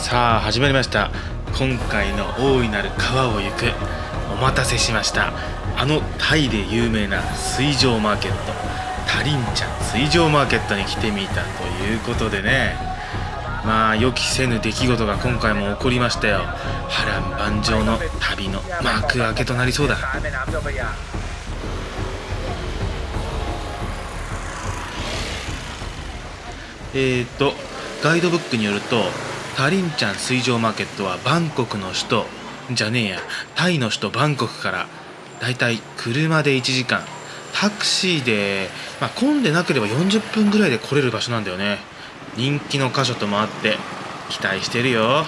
さあ始まりました。今回の大いなる川を行く。お待たせしました。あのタイで有名な水上マーケット。タリンチャ水上マーケットに来てみたということでね。まあ予期せぬ出来事が今回も起こりましたよ。波乱万丈の旅の幕開けとなりそうだ。えーとガイドブックによるとタリンチャン水上マーケットはバンコクの首都じゃねえやタイの首都バンコクからだいたい車で1時間タクシーで、まあ、混んでなければ40分ぐらいで来れる場所なんだよね。人気の箇所ともあって期待してるよ。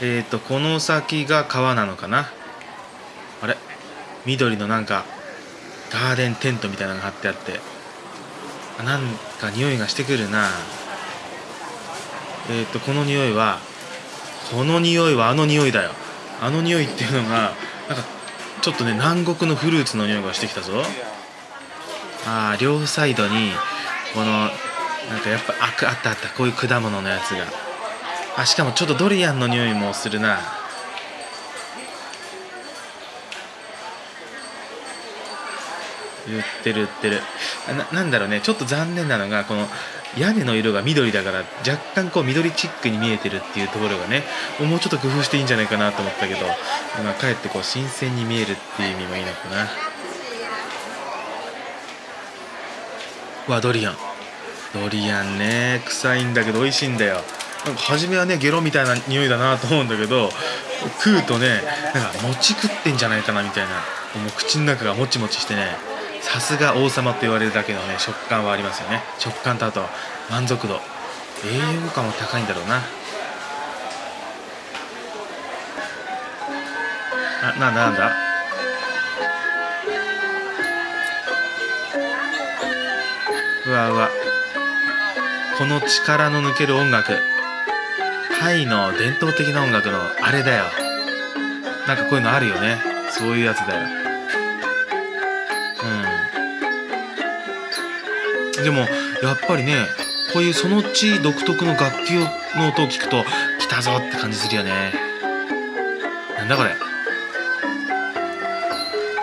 えーとこの先が川なのかな？あれ？緑のなんかガーデンテントみたいなのが貼ってあって。なんか匂いがしてくるな。えっ、とこの匂いはこの匂いはあの匂いだよ。あの匂いっていうのがなんかちょっとね南国のフルーツの匂いがしてきたぞ。ああ両サイドにこのなんかやっぱああったあったこういう果物のやつが。あしかもちょっとドリアンの匂いもするな。売ってる売ってる。ななんだろうね。ちょっと残念なのがこの屋根の色が緑だから若干こう緑チックに見えてるっていうところがねもうちょっと工夫していいんじゃないかなと思ったけど、まあ、かえってこう新鮮に見えるっていう意味もいいのかな。わドリアン。ドリアンね。臭いんだけど美味しいんだよ。なんか初めはねゲロみたいな匂いだなと思うんだけど食うとねなんか餅食ってんじゃないかなみたいなもう口の中がもちもちしてね。さすが王様と言われるだけのね食感はありますよね。食感とあと満足度。栄養価も高いんだろうな。あなんだなんだ？うわうわ。この力の抜ける音楽。タイの伝統的な音楽のあれだよ。なんかこういうのあるよね。そういうやつだよ。でもやっぱりねこういうその地独特の楽器の音を聞くと来たぞって感じするよね。なんだこれ。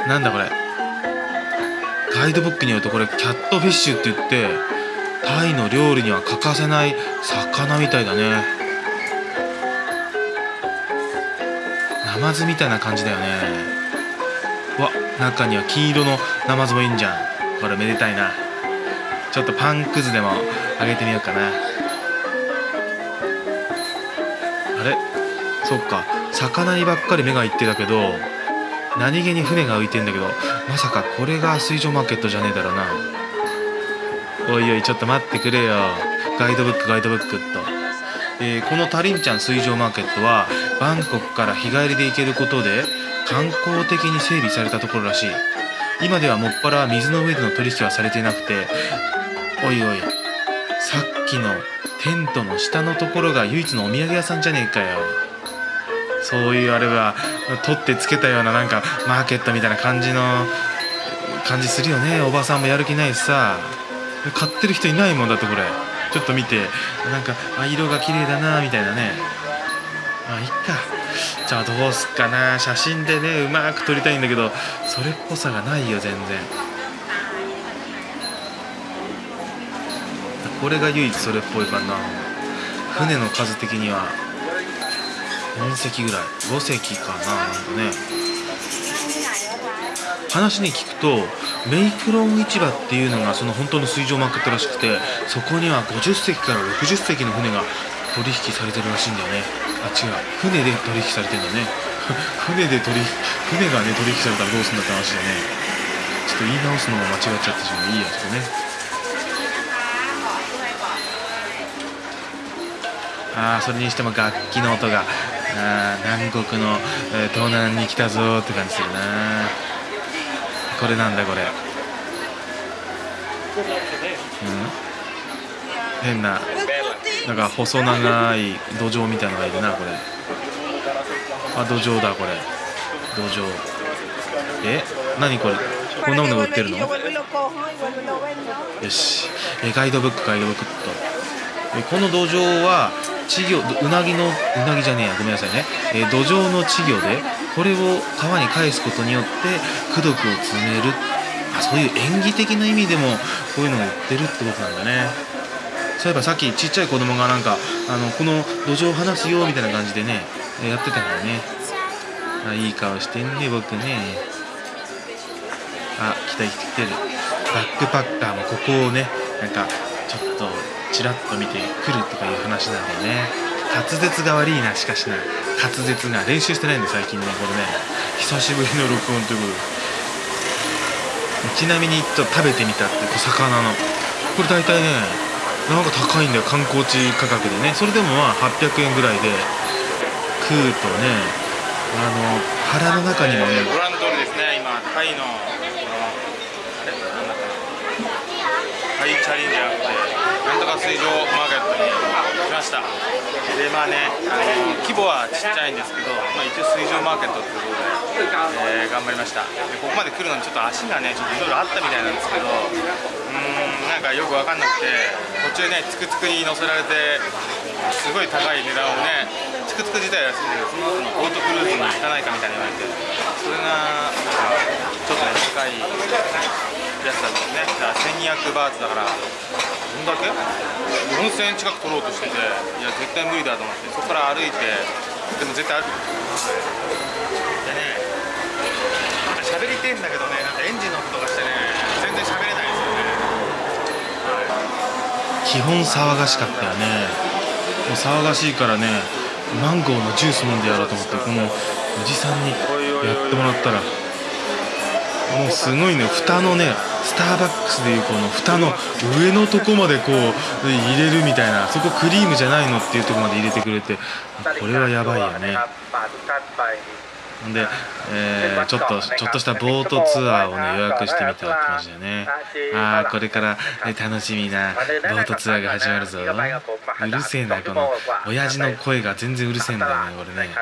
なんだこれ。ガイドブックによるとこれキャットフィッシュって言ってタイの料理には欠かせない魚みたいだね。ナマズみたいな感じだよね。わ中には金色のナマズもいいんじゃん。これめでたいな。ちょっとパンくずでもあげてみようかな。あれ？そっか。魚にばっかり目がいってたけど何気に船が浮いてんだけどまさかこれが水上マーケットじゃねえだろうな。おいおいちょっと待ってくれよ。ガイドブックガイドブックっと、えー、このタリンチャン水上マーケットはバンコクから日帰りで行けることで観光的に整備されたところらしい。今ではもっぱら水の上での取引はされていなくておいおい。さっきのテントの下のところが唯一のお土産屋さんじゃねえかよ。そういうあれは取ってつけたようななんかマーケットみたいな感じの感じするよね。おばさんもやる気ないしさ。買ってる人いないもんだってこれ。ちょっと見てなんかあ色が綺麗だなみたいなね。まあいっか。じゃあどうすっかな。写真でねうまく撮りたいんだけどそれっぽさがないよ全然。れが唯一それっぽいかな。船の数的には。4隻ぐらい。5隻かな。なんかね。話に聞くとメイクロン市場っていうのがその本当の水上マーケットらしくてそこには50隻から60隻の船が取引されてるらしいんだよね。あ違う。船で取引されてんだね。船で取引船がね取引されたらどうすんだって話でね。ちょっと言い直すのも間違っちゃってしまう。いいやちょっとね。あそれにしても楽器の音が。あ南国の、えー、東南に来たぞって感じするな。これなんだこれ。うん？変ななんか細長い土壌みたいなのがいるなこれ。あ土壌だこれ。土壌。え？何これ？こんなもの売ってるの？よしえガイドブックガイドブックっとえこの土壌は稚魚うなぎのうなぎじゃねえやごめんなさいね、え土壌の稚魚でこれを川に返すことによって功徳を積める。あそういう演技的な意味でもこういうのを売ってるってことなんだね。そういえばさっきちっちゃい子供がなんかあのこの土壌を離すよみたいな感じでねえやってたからね。あいい顔してんね僕ね。あ来た来てる。バックパッカーもここをねなんかちょっとちらっと見てくるとかいう話なんだよね。滑舌が悪いなしかしな。滑舌が練習してないんで最近ねこれね。久しぶりの録音ということで。ちなみにちょっと食べてみたってこう魚の。これ大体ねなんか高いんだよ観光地価格でね。それでもまあ800円ぐらいで食うとねあの腹の中にもね。ご覧の通りですね今タイのあれなんだかなタイチャレンジャーってなんとか水上マーケットに来ました。でまあねあの規模はちっちゃいんですけど、まあ、一応水上マーケットっていうことで、えー頑張りました。でここまで来るのにちょっと足がねちょっといろいろあったみたいなんですけどうーんなんかよく分かんなくて途中ねつくつくに乗せられてすごい高い値段をねつくつく自体は安いんだけどその後のボートクルーズに行かないかみたいに言われてそれがちょっとね高い。やつだったんですねだから1200バーツだからどんだけ4000円近く取ろうとしてていや絶対無理だと思ってそこから歩いてでも絶対歩いてでねなんか喋りてんだけどねなんかエンジンの音がしてね全然喋れないですよね、はい基本騒がしかったよねもう騒がしいからねマンゴーのジュース飲んでやろうと思ってこのおじさんにやってもらったら。もうすごいね。蓋のねスターバックスでいうこの蓋の上のとこまでこう入れるみたいなそこクリームじゃないのっていうとこまで入れてくれてこれはやばいよね。で、えーちょっとちょっとしたボートツアーをね予約してみたって感じだよね。ああこれから、ね、楽しみなボートツアーが始まるぞ。うるせえなこの親父の声が全然うるせえんだよねこれね。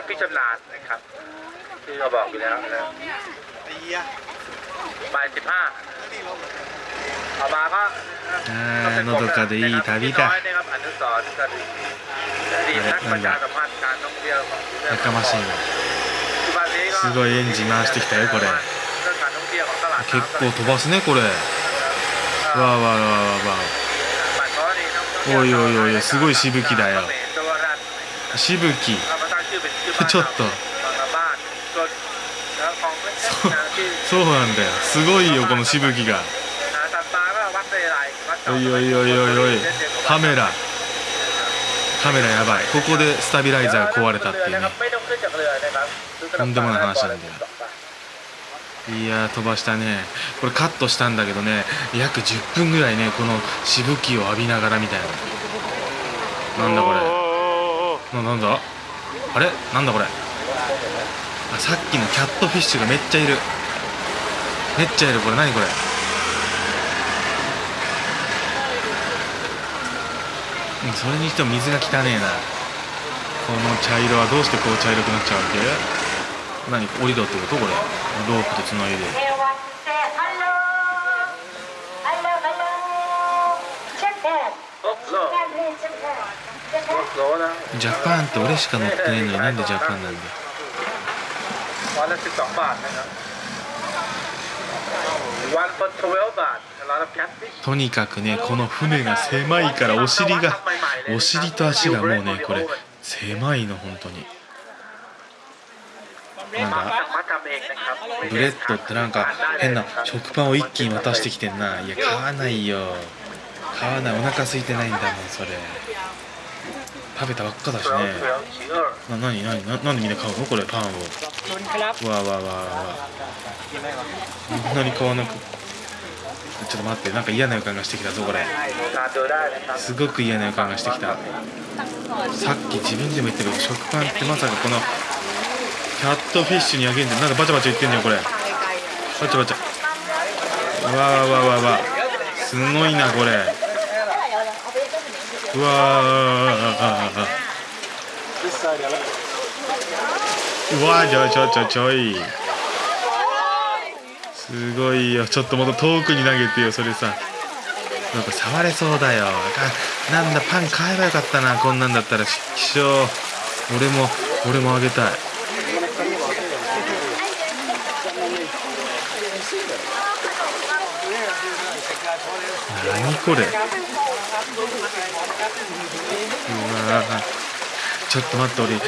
บพี่ชำนาญนะครับที่เราบอกอยู่แล้วนะบ่ายสิบห้าต่อมาก็ あーのどかでいい旅だ นะครับอนุสรณ์กระดิ่งอดีตนักประชาสัมพันธ์การท่องเที่ยวของกรุงเทพ やかましいなปัจจุบันนี้ก็ すごいエンジン回してきたよこれ เรื่องการท่องเที่ยวของตลาด 結構飛ばすねこれわーわーわーわーわบัตรเพราะว่านี่นักท่องเที่ยว おいおいおいおいすごいしぶきだよ เขมรตัวรัฐ ーしぶき เอามาตั้งชื่อเป็นชื่อบ้าน ちょっと そうなんだよ。すごいよこのしぶきが。おいおいおいおいおい。カメラ。カメラやばい。ここでスタビライザー壊れたっていうね。とんでもない話なんだよ。いや飛ばしたね。これカットしたんだけどね。約10分ぐらいねこのしぶきを浴びながらみたいな。なんだこれ。ななんだ？あれ？なんだこれ？あさっきのキャットフィッシュがめっちゃいる。めっちゃいるこれ。何これ？それにしても水が汚ねえな。この茶色はどうしてこう茶色くなっちゃうわけ？何？降りろってこと？これ。ロープとつないで。ジャパンって俺しか乗ってないのになんでジャパンなんだよ。วันละสิบสองบาทนะครับวันละทเวลบาทร้านแคทฟิช とにかくねこの船が狭いからお尻がお尻と足がもうねこれ狭いの本当になんだ มาทำเองนะครับ ブレッドってなんか変な食パンを一気に渡してきてんないや買わないよ買わないお腹空いてないんだもんそれ 食べたばっかだしね。ななにななんでみんな買うの？これパンを。わわわわこんなに買わなく？ちょっと待ってなんか嫌な予感がしてきたぞこれ。すごく嫌な予感がしてきた。さっき自分でも言ったけど食パンってまさかこのキャットフィッシュにあげんじゃなんかバチャバチャ言ってんのよこれ。バチャバチャ。わわわわわすごいなこれ。うわうわちょちょちょちょい。すごいよちょっともっと遠くに投げてよそれさ。なんか触れそうだよ。あなんだパン買えばよかったなこんなんだったら。希少俺も俺もあげたい。何これ？うわちょっと待って俺こ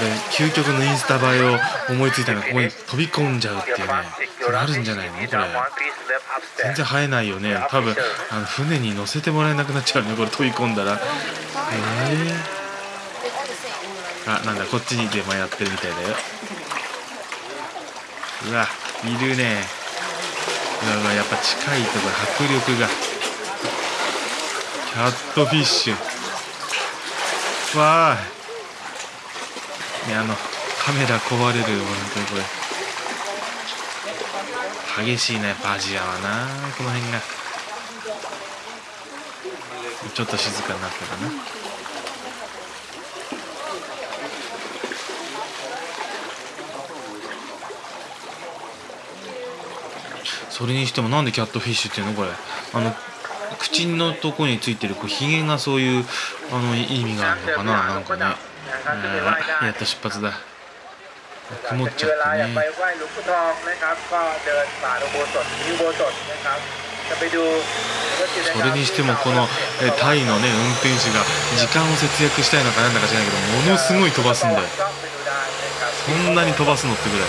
れ究極のインスタ映えを思いついたのここに飛び込んじゃうっていうねこれあるんじゃないの？これ。全然生えないよね。多分あの船に乗せてもらえなくなっちゃうねこれ飛び込んだら。えー、あなんだこっちにでもやってるみたいだよ。うわいるね。うわうわやっぱ近いところ迫力が。ャットフィッシュわあ。ねあのカメラ壊れるよ本当にこれ。激しいねバジアはな。この辺が。ちょっと静かになったかな。それにしてもなんでキャットフィッシュっていうのこれ。あの口のとこについてるこうヒゲがそういうあの意味があるのかななんかね。やった出発だ。曇っちゃってね。それにしてもこのタイのね運転手が時間を節約したいのかなんだか知らないけどものすごい飛ばすんだよ。そんなに飛ばすのってぐらい。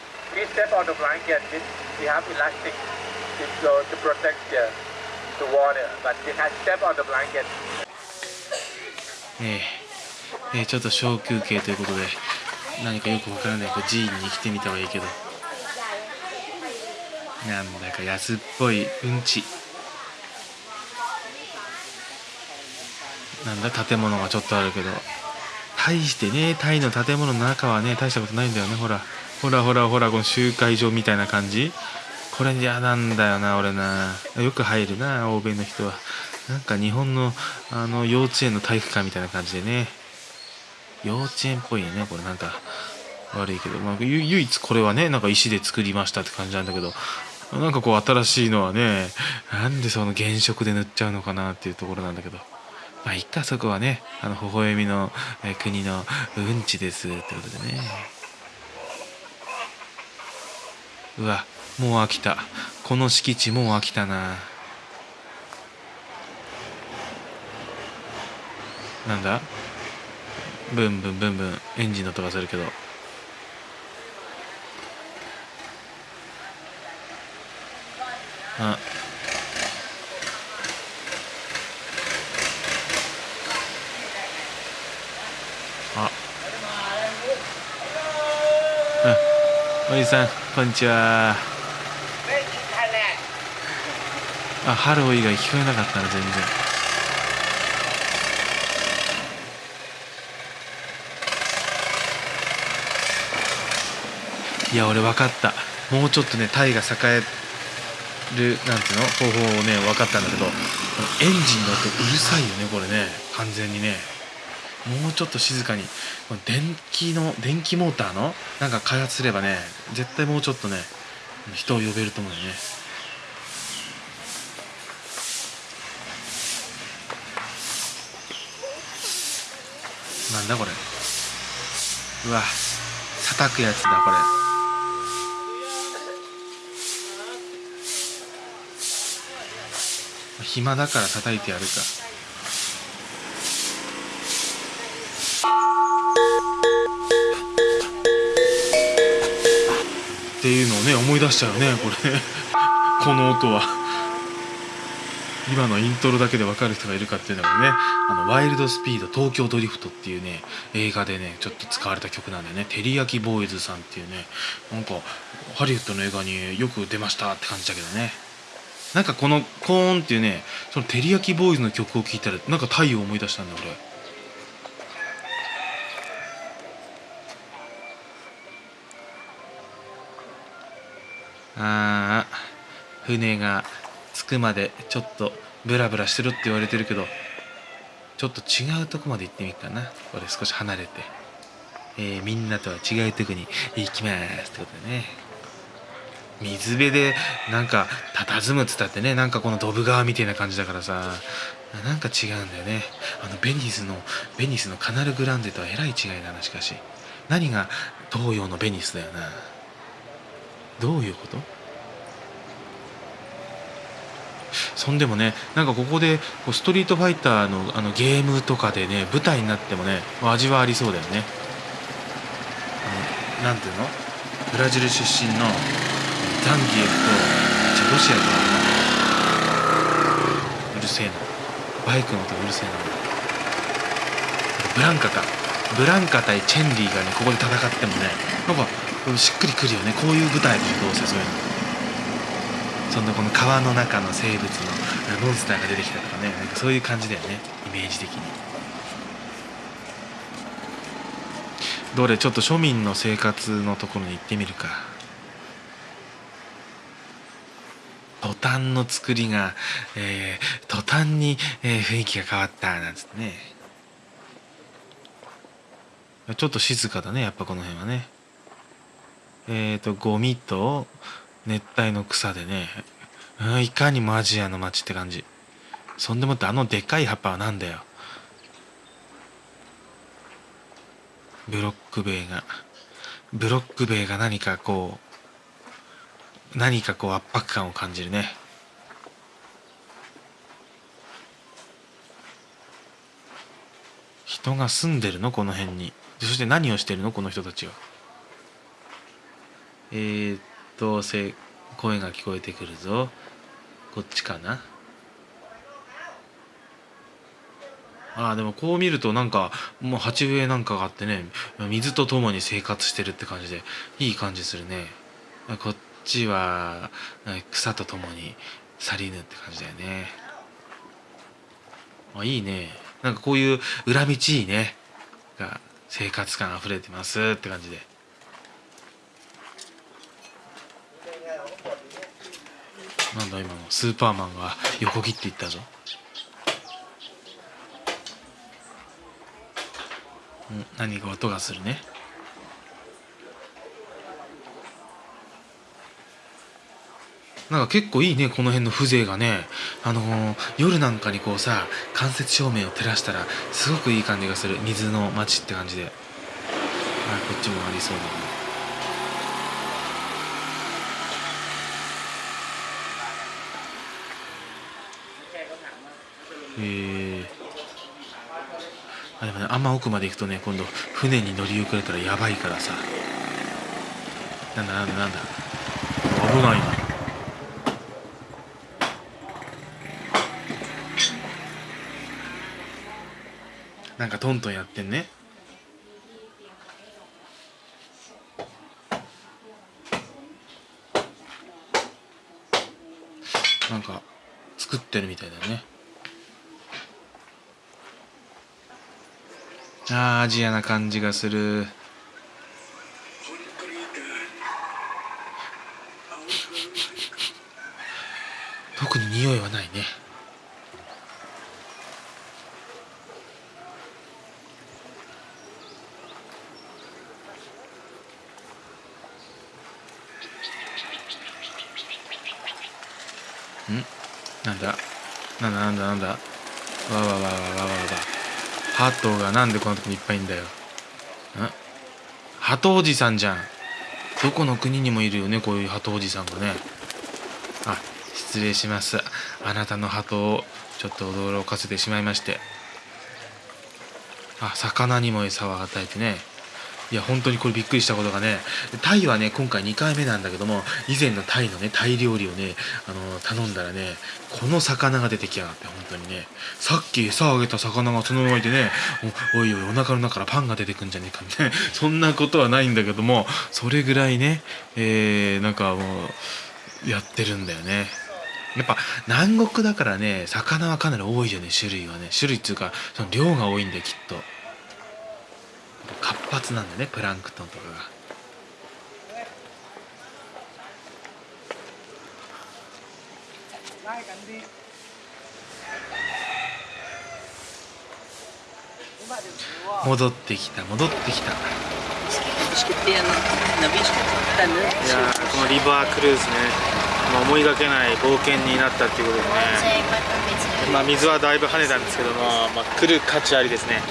Please step on the blanket. This, we have elastic to, so, to protect the, the water, but you can step on the blanket. ええ。えーちょっと小休憩ということで何かよくわからないこう寺院に来てみたはいいけど。なんだか安っぽいうんち。なんだ建物がちょっとあるけど。大してねタイの建物の中はね大したことないんだよねほら。ほらほらほらこの集会場みたいな感じ？これ嫌なんだよな俺な。よく入るな欧米の人は。なんか日本のあの幼稚園の体育館みたいな感じでね。幼稚園っぽいよねこれ。なんか悪いけど、まあ、唯一これはねなんか石で作りましたって感じなんだけど。なんかこう新しいのはねなんでその原色で塗っちゃうのかなっていうところなんだけど。まあいっかそこはね。あの微笑みの、国のうんちですってことでね。うわもう飽きた。この敷地もう飽きたな。なんだ？ブンブンブンブン。エンジンの音がするけど。ああうんおじさんこんにちは。あハロー以外聞こえなかったな全然。いや俺分かった。もうちょっとねタイが栄えるなんていうの？方法をね分かったんだけどエンジンの音うるさいよねこれね。完全にね。もうちょっと静かに電気の電気モーターのなんか開発すればね絶対もうちょっとね人を呼べると思うよね。なんだこれ。うわ叩くやつだこれ。暇だから叩いてやるか。っていうのをね思い出しちゃうねこれ。この音は。今のイントロだけで分かる人がいるかっていうのがね「あのワイルドスピード東京ドリフト」っていうね映画でねちょっと使われた曲なんだよね。テリヤキボーイズさんっていうね。なんかハリウッドの映画によく出ましたって感じだけどね。なんかこの「コーン」っていうねそのテリヤキボーイズの曲を聴いたらなんか太陽を思い出したんだ俺。あー船が着くまでちょっとブラブラしてるって言われてるけどちょっと違うとこまで行ってみるかな。俺少し離れて、えーみんなとは違うとこに行きますってことでね。水辺でなんか佇むっつったってね。なんかこのドブ川みたいな感じだからさ。なんか違うんだよね。あのベニスのベニスのカナルグランデとはえらい違いだなしかし。何が東洋のベニスだよな。どういうこと？そんでもねなんかここでこうストリートファイターのあのゲームとかでね舞台になってもね味はありそうだよね。あのなんていうの？ブラジル出身のザンギエフとじゃロシアとはうるせえな。バイクの音うるせえな。ブランカか。ブランカ対チェンリーがねここで戦ってもねなんかしっくりくるよね。こういう舞台でどうせそういうの。そんなこの川の中の生物のモンスターが出てきたとかね。なんかそういう感じだよね。イメージ的に。どれちょっと庶民の生活のところに行ってみるか。途端の作りが、えー途端に、えー雰囲気が変わった。なんつってね。ちょっと静かだね。やっぱこの辺はね。えーとゴミと熱帯の草でねうんいかにもアジアの街って感じ。そんでもってあのでかい葉っぱはなんだよ。ブロック塀が。ブロック塀が何かこう何かこう圧迫感を感じるね。人が住んでるの？この辺に。そして何をしてるの？この人たちは。えー、っとせ声が聞こえてくるぞ。こっちかな？あーでもこう見るとなんかもう鉢植えなんかがあってね水とともに生活してるって感じでいい感じするね。こっちは草とともに去りぬって感じだよね。あいいね。なんかこういう裏道いいね。が生活感あふれてますって感じで。なんだ今のスーパーマンが横切っていったぞ。うん何か音がするね。なんか結構いいねこの辺の風情がね。あのー夜なんかにこうさ間接照明を照らしたらすごくいい感じがする。水の街って感じで。あこっちもありそうだねえ、あでもねあんま奥まで行くとね今度船に乗り遅れたらやばいからさ。なんだなんだなんだ。危ないな。なんかトントンやってんね。なんか作ってるみたいだね。あアジアな感じがする。特に匂いはないね。ん？なんだ？なんだ？なんだ？なんだ？わわわわわわわわ。ハトがなんでこんなとこにいっぱいいんだよ。ん？ハトおじさんじゃん。どこの国にもいるよねこういうハトおじさんがね。あ失礼します。あなたのハトをちょっと驚かせてしまいまして。あ魚にも餌を与えてね。いや本当にこれびっくりしたことがねタイはね今回2回目なんだけども以前のタイのねタイ料理をねあの頼んだらねこの魚が出てきやがって本当にね。さっき餌あげた魚がそのままいてねおおいおいお腹の中からパンが出てくんじゃねえかみたいな。そんなことはないんだけどもそれぐらいね、えー、なんかもうやってるんだよね。やっぱ南国だからね魚はかなり多いよね種類はね。種類っていうかその量が多いんだよきっと。活発なんだねプランクトンとかが。戻ってきた戻ってきた。いやーこのリバークルーズね、まあ、思いがけない冒険になったっていうことでね。まあ、水はだいぶ跳ねたんですけども、まあ、来る価値ありですね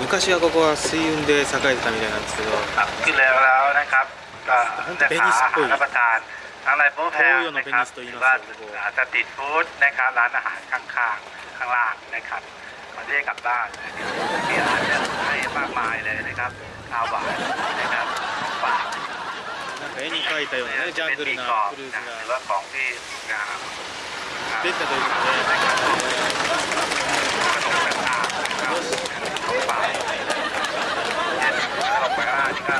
昔はここは水運で栄えてたみたいなんですけど ครับขึ้นแล้วแล้วนะครับเอ่อ 本当 จะ ベニ หา スっ อา ぽ หาย รรับประทานทั้งในโป๊แพงนะครับหรือว่าสตรีทฟู้ดนะครับร้านอาหารข้างๆข้างล่างนะครับก่อนที่จะกลับบ้านนะครับมีอาหารเยอะให้มากมายเลยนะครับข้าวหวานนะครับฝาก なんか絵に描いたようなねジャングルなクルーズ หรือ が ว่าของที่งาม 出たということで não, não Vai. Vai. Vai. Vai. Vai. Vai.